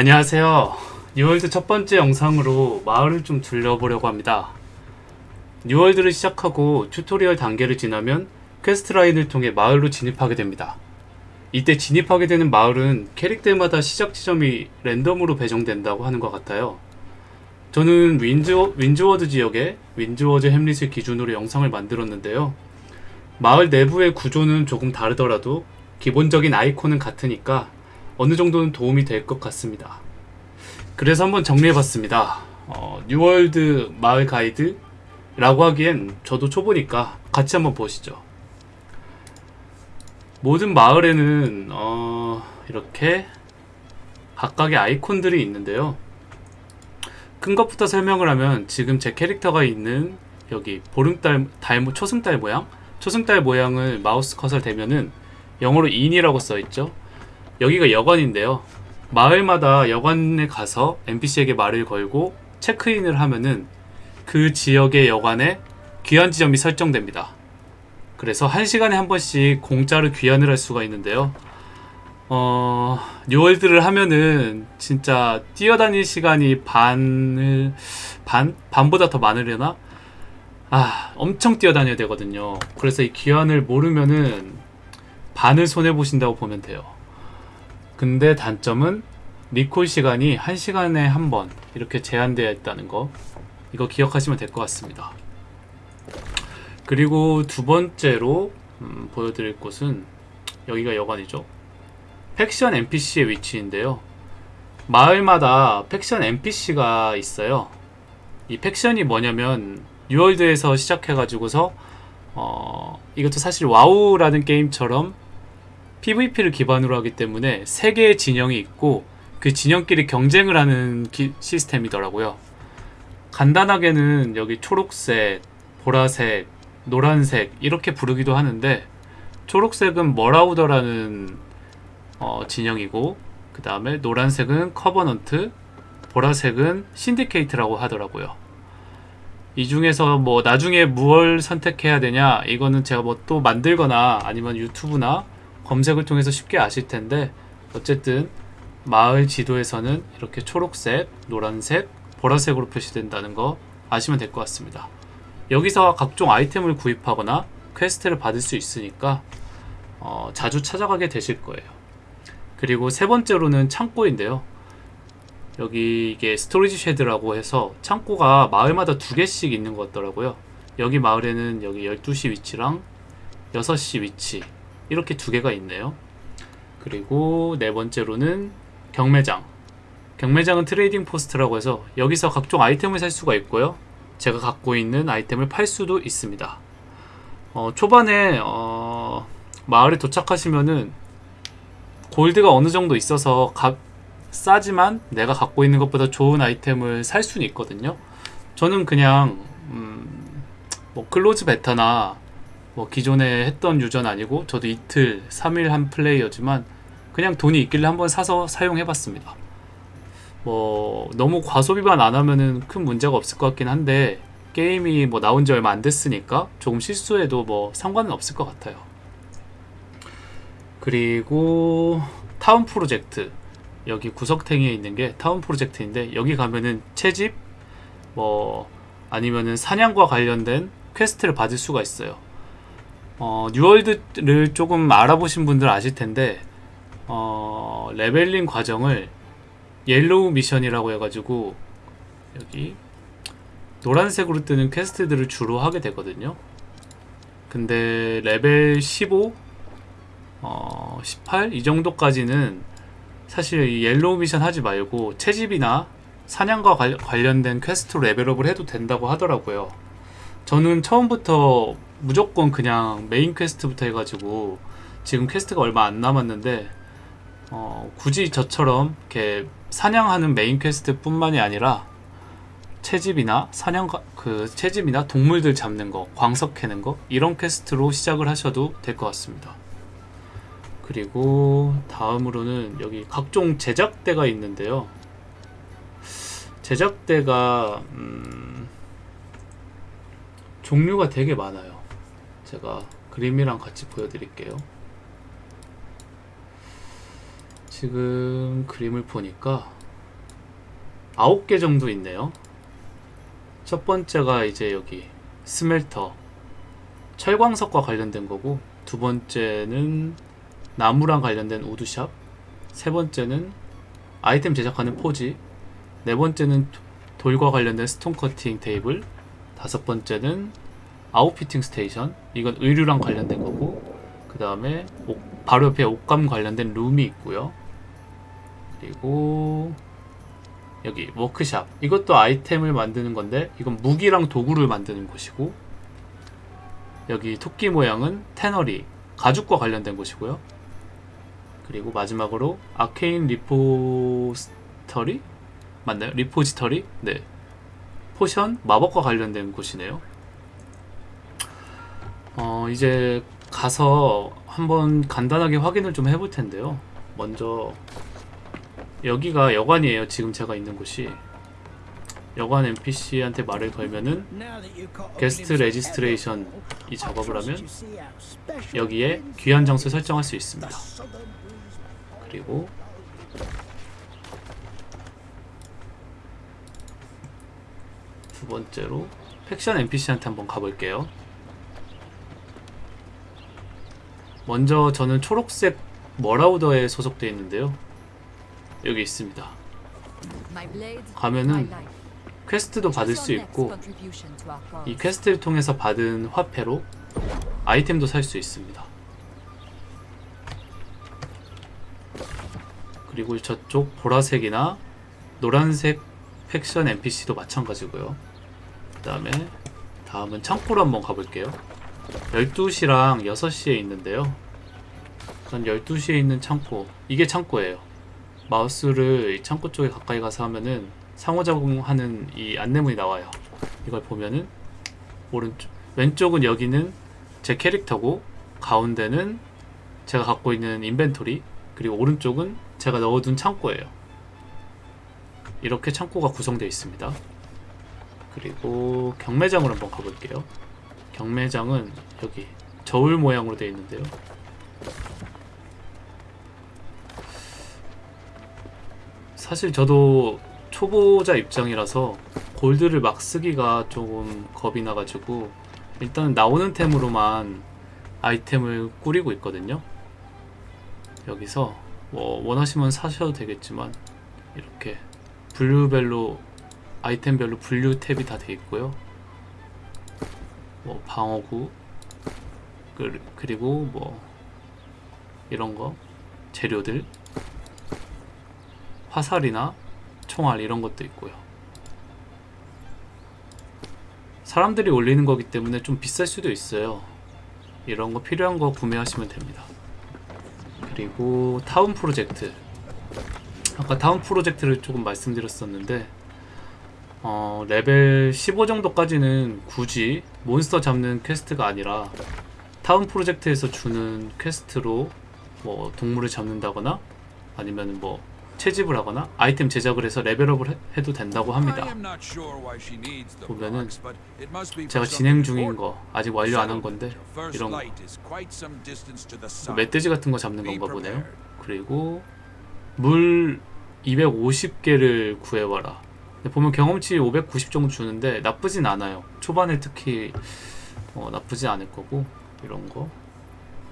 안녕하세요. 뉴월드 첫 번째 영상으로 마을을 좀 둘러보려고 합니다. 뉴월드를 시작하고 튜토리얼 단계를 지나면 퀘스트 라인을 통해 마을로 진입하게 됩니다. 이때 진입하게 되는 마을은 캐릭터마다 시작 지점이 랜덤으로 배정된다고 하는 것 같아요. 저는 윈즈, 윈즈워드 지역의 윈즈워드 햄릿을 기준으로 영상을 만들었는데요. 마을 내부의 구조는 조금 다르더라도 기본적인 아이콘은 같으니까 어느 정도는 도움이 될 것 같습니다. 그래서 한번 정리해봤습니다. 어, 뉴월드 마을 가이드라고 하기엔 저도 초보니까 같이 한번 보시죠. 모든 마을에는 어, 이렇게 각각의 아이콘들이 있는데요. 큰 것부터 설명을 하면 지금 제 캐릭터가 있는 여기 보름달 달 모- 초승달 모양 초승달 모양을 마우스 커서를 대면은 영어로 inn이라고 써 있죠. 여기가 여관인데요. 마을마다 여관에 가서 NPC에게 말을 걸고 체크인을 하면은 그 지역의 여관에 귀환 지점이 설정됩니다. 그래서 한 시간에 한 번씩 공짜로 귀환을 할 수가 있는데요. 어, 뉴월드를 하면은 진짜 뛰어다닐 시간이 반을 반 반보다 더 많으려나? 아, 엄청 뛰어다녀야 되거든요. 그래서 이 귀환을 모르면은 반을 손해 보신다고 보면 돼요. 근데 단점은 리콜 시간이 1시간에 한 번 이렇게 제한되어 있다는 거 이거 기억하시면 될 것 같습니다. 그리고 두 번째로 음, 보여드릴 곳은 여기가 여관이죠. 팩션 NPC의 위치인데요. 마을마다 faction NPC가 있어요. 이 faction이 뭐냐면 뉴월드에서 시작해가지고서 어, 이것도 사실 와우라는 게임처럼 PVP를 기반으로 하기 때문에 세 개의 진영이 있고 그 진영끼리 경쟁을 하는 기- 시스템이더라고요. 간단하게는 여기 초록색, 보라색, 노란색 이렇게 부르기도 하는데 초록색은 머라우더라는 어, 진영이고 그 다음에 노란색은 커버넌트, 보라색은 신디케이트라고 하더라고요. 이 중에서 뭐 나중에 무얼 선택해야 되냐 이거는 제가 뭐 또 만들거나 아니면 유튜브나 검색을 통해서 쉽게 아실 텐데 어쨌든 마을 지도에서는 이렇게 초록색, 노란색, 보라색으로 표시된다는 거 아시면 될 것 같습니다. 여기서 각종 아이템을 구입하거나 퀘스트를 받을 수 있으니까 어, 자주 찾아가게 되실 거예요. 그리고 세 번째로는 창고인데요. 여기 이게 storage shed라고 해서 창고가 마을마다 두 개씩 있는 것 같더라고요. 여기 마을에는 여기 12시 위치랑 6시 위치 이렇게 두 개가 있네요. 그리고 네 번째로는 경매장. 경매장은 trading post라고 해서 여기서 각종 아이템을 살 수가 있고요. 제가 갖고 있는 아이템을 팔 수도 있습니다. 어, 초반에 어, 마을에 도착하시면은 골드가 어느 정도 있어서 값 싸지만 내가 갖고 있는 것보다 좋은 아이템을 살 수는 있거든요. 저는 그냥 음, 뭐 close beta나 뭐 기존에 했던 유저는 아니고 저도 이틀, 3일 한 플레이어지만 그냥 돈이 있길래 한번 사서 사용해 봤습니다. 뭐 너무 과소비만 안 하면은 큰 문제가 없을 것 같긴 한데 게임이 뭐 나온 지 얼마 안 됐으니까 조금 실수해도 뭐 상관은 없을 것 같아요. 그리고 town project 여기 구석탱이에 있는 게 town project인데 여기 가면은 채집 뭐 아니면은 사냥과 관련된 quest를 받을 수가 있어요. 어, New World를 조금 알아보신 분들 아실 텐데 어, leveling 과정을 yellow mission이라고 해가지고 여기 노란색으로 뜨는 quest들을 주로 하게 되거든요. 근데 레벨 15, 어, 18 이 정도까지는 사실 이 yellow mission 하지 말고 채집이나 사냥과 관- 관련된 quest로 level up을 해도 된다고 하더라고요. 저는 처음부터 무조건 그냥 main quest부터 해가지고 지금 quest가 얼마 안 남았는데 어, 굳이 저처럼 이렇게 사냥하는 main quest 뿐만이 아니라 채집이나 사냥 그 채집이나 동물들 잡는 거, 광석 캐는 거 이런 quest로 시작을 하셔도 될 것 같습니다. 그리고 다음으로는 여기 각종 제작대가 있는데요. 제작대가 음, 종류가 되게 많아요. 제가 그림이랑 같이 보여드릴게요. 지금 그림을 보니까 9개 정도 있네요. 첫 번째가 이제 여기 스멜터 철광석과 관련된 거고 두 번째는 나무랑 관련된 우드샵 세 번째는 아이템 제작하는 포지 네 번째는 도- 돌과 관련된 stone cutting table 다섯 번째는 outfitting station. 이건 의류랑 관련된 거고 그 다음에 바로 옆에 옷감 관련된 loom이 있고요. 그리고 여기 workshop. 이것도 아이템을 만드는 건데 이건 무기랑 도구를 만드는 곳이고 여기 토끼 모양은 tannery 가죽과 관련된 곳이고요. 그리고 마지막으로 arcane repository? 맞나요? repository? 네. 포션 마법과 관련된 곳이네요 어 이제 가서 한번 간단하게 확인을 좀 해볼 텐데요 먼저 여기가 여관이에요 지금 제가 있는 곳이 여관 NPC한테 말을 걸면은 guest registration 이 작업을 하면 여기에 귀한 장소 설정할 수 있습니다. 그리고 두 번째로 팩션 NPC한테 한번 가볼게요. 먼저 저는 초록색 머라우더에 소속되어 있는데요. 여기 있습니다. 가면은 quest도 받을 수 있고 이 quest를 통해서 받은 화폐로 아이템도 살 수 있습니다. 그리고 저쪽 보라색이나 노란색 faction NPC도 마찬가지고요. 그 다음에 다음은 창고로 한번 가볼게요. 12시랑 6시에 있는데요. 전 12시에 있는 창고, 이게 창고예요. 마우스를 이 창고 쪽에 가까이 가서 하면은 상호작용하는 이 안내문이 나와요. 이걸 보면은 오른쪽, 왼쪽은 여기는 제 캐릭터고 가운데는 제가 갖고 있는 인벤토리 그리고 오른쪽은 제가 넣어둔 창고예요. 이렇게 창고가 구성되어 있습니다. 그리고 경매장으로 한번 가볼게요. 경매장은 여기 저울 모양으로 되어 있는데요. 사실 저도 초보자 입장이라서 골드를 막 쓰기가 조금 겁이 나가지고 일단 나오는 템으로만 아이템을 꾸리고 있거든요. 여기서 뭐 원하시면 사셔도 되겠지만 이렇게 분류별로 아이템별로 분류 탭이 다 돼 있고요. 뭐 방어구 그- 그리고 뭐 이런 거 재료들 화살이나 총알 이런 것도 있고요. 사람들이 올리는 거기 때문에 좀 비쌀 수도 있어요. 이런 거 필요한 거 구매하시면 됩니다. 그리고 town project. 아까 town project를 조금 말씀드렸었는데 어, 레벨 15 정도까지는 굳이 몬스터 잡는 quest가 아니라 town project에서 주는 quest로 뭐 동물을 잡는다거나 아니면 뭐 채집을 하거나 아이템 제작을 해서 level up을 해, 해도 된다고 합니다. 보면은 제가 진행 중인 거 아직 완료 안 한 건데 이런 거 멧돼지 같은 거 잡는 건가 보네요. 그리고 물 250개를 구해와라. 보면 경험치 590 정도 주는데 나쁘진 않아요. 초반에 특히 어, 나쁘진 않을 거고 이런 거,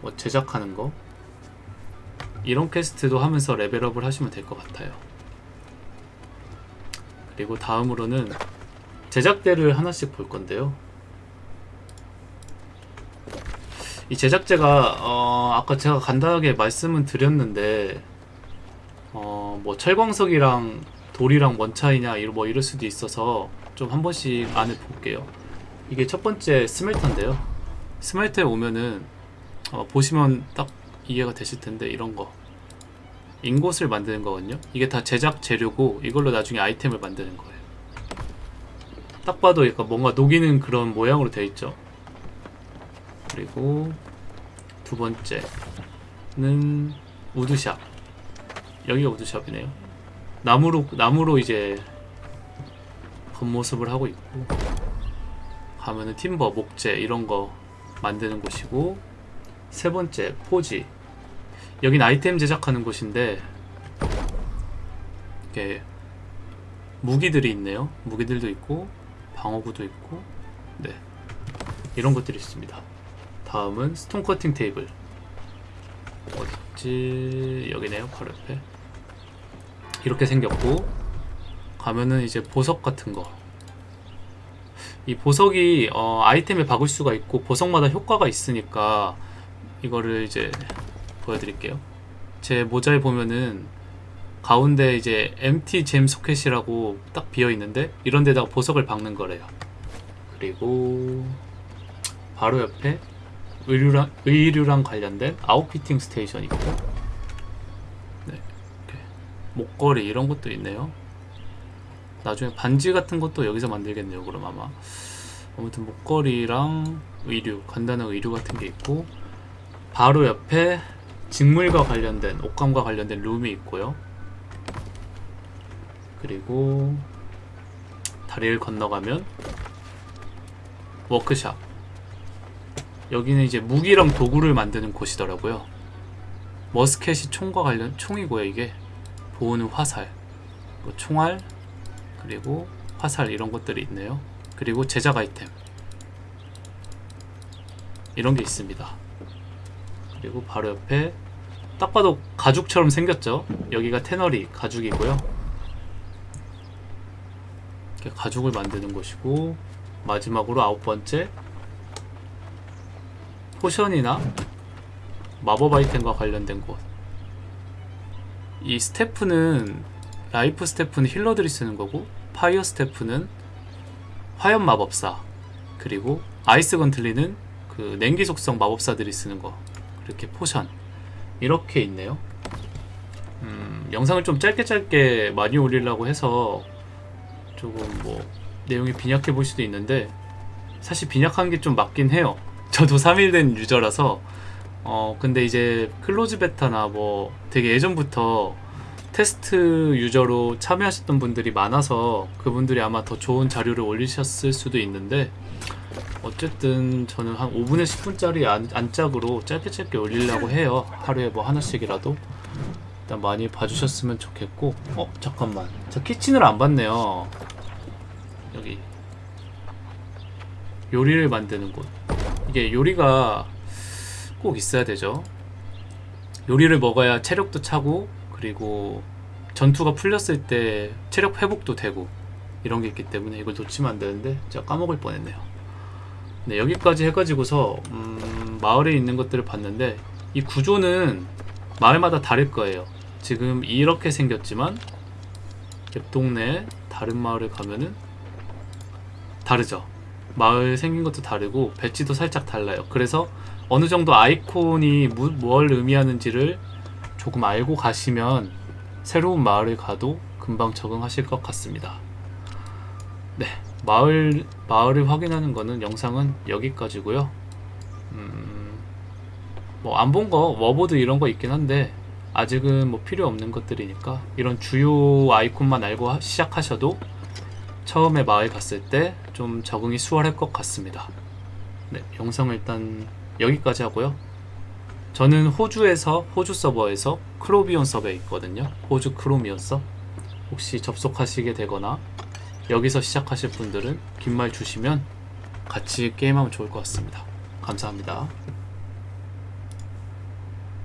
뭐 제작하는 거 이런 퀘스트도 하면서 레벨업을 하시면 될 것 같아요. 그리고 다음으로는 제작대를 하나씩 볼 건데요. 이 제작제가 어, 아까 제가 간단하게 말씀은 드렸는데 어, 뭐 철광석이랑 돌이랑 뭔 차이냐 뭐 이럴 수도 있어서 좀 한 번씩 안을 볼게요. 이게 첫 번째 스멜터인데요. 스멜터에 오면은 어, 보시면 딱 이해가 되실 텐데 이런 거 인곳을 만드는 거거든요. 이게 다 제작 재료고 이걸로 나중에 아이템을 만드는 거예요. 딱 봐도 약간 뭔가 녹이는 그런 모양으로 되어 있죠. 그리고 두 번째는 우드샵. 여기가 우드샵이네요. 나무로 나무로 이제 겉모습을 하고 있고 가면은 팀버, 목재 이런 거 만드는 곳이고 세 번째 포지. 여긴 아이템 제작하는 곳인데 이게 무기들이 있네요. 무기들도 있고 방어구도 있고 네 이런 것들이 있습니다. 다음은 스톤 커팅 테이블 어딨지 여기네요 바로 옆에 이렇게 생겼고 가면은 이제 보석 같은 거. 이 보석이 어, 아이템에 박을 수가 있고 보석마다 효과가 있으니까 이거를 이제 보여드릴게요. 제 모자에 보면은 가운데 이제 MT 잼 소켓이라고 딱 비어 있는데 이런 데다가 보석을 박는 거래요. 그리고 바로 옆에 의류랑 의류랑 관련된 outfitting station 있고 목걸이 이런 것도 있네요. 나중에 반지 같은 것도 여기서 만들겠네요. 그럼 아마 아무튼 목걸이랑 의류 간단한 의류 같은 게 있고 바로 옆에 직물과 관련된 옷감과 관련된 loom이 있고요. 그리고 다리를 건너가면 워크샵. 여기는 이제 무기랑 도구를 만드는 곳이더라고요. 머스켓이 총과 관련 총이고요. 이게 보호는 화살, 뭐 총알, 그리고 화살 이런 것들이 있네요. 그리고 제작 아이템 이런 게 있습니다. 그리고 바로 옆에 딱 봐도 가죽처럼 생겼죠. 여기가 tannery 가죽이고요. 가죽을 만드는 곳이고 마지막으로 아홉 번째 포션이나 마법 아이템과 관련된 곳. 이 staff는 life staff는 healer들이 쓰는 거고 fire staff는 화염 마법사 그리고 ice gauntlet는 그 냉기 속성 마법사들이 쓰는 거 그렇게 포션 이렇게 있네요. 음, 영상을 좀 짧게 짧게 많이 올리려고 해서 조금 뭐 내용이 빈약해 보일 수도 있는데 사실 빈약한 게 좀 맞긴 해요. 저도 3일 된 유저라서 어 근데 이제 close beta나 뭐 되게 예전부터 테스트 유저로 참여하셨던 분들이 많아서 그분들이 아마 더 좋은 자료를 올리셨을 수도 있는데 어쨌든 저는 한 5분에 10분짜리 안, 안짝으로 짧게 짧게 올리려고 해요. 하루에 뭐 하나씩이라도. 일단 많이 봐주셨으면 좋겠고. 어 잠깐만. 저 키친을 안 봤네요. 여기. 요리를 만드는 곳. 이게 요리가 꼭 있어야 되죠 요리를 먹어야 체력도 차고 그리고 전투가 풀렸을 때 체력 회복도 되고 이런 게 있기 때문에 이걸 놓치면 안 되는데 제가 까먹을 뻔했네요. 네 여기까지 해가지고서 음, 마을에 있는 것들을 봤는데 이 구조는 마을마다 다를 거예요. 지금 이렇게 생겼지만 옆 동네 다른 마을에 가면은 다르죠. 마을 생긴 것도 다르고 배지도 살짝 달라요. 그래서 어느 정도 아이콘이 무, 뭘 의미하는지를 조금 알고 가시면 새로운 마을에 가도 금방 적응하실 것 같습니다. 네, 마을 마을을 확인하는 거는 영상은 여기까지고요. 음, 뭐 안 본 거 워보드 이런 거 있긴 한데 아직은 뭐 필요 없는 것들이니까 이런 주요 아이콘만 알고 하- 시작하셔도 처음에 마을 갔을 때 좀 적응이 수월할 것 같습니다. 네, 영상을 일단 여기까지 하고요. 저는 호주에서 호주 서버에서 크로비온 서버에 있거든요. 호주 크로미온 서 혹시 접속하시게 되거나 여기서 시작하실 분들은 긴 말 주시면 같이 게임하면 좋을 것 같습니다. 감사합니다.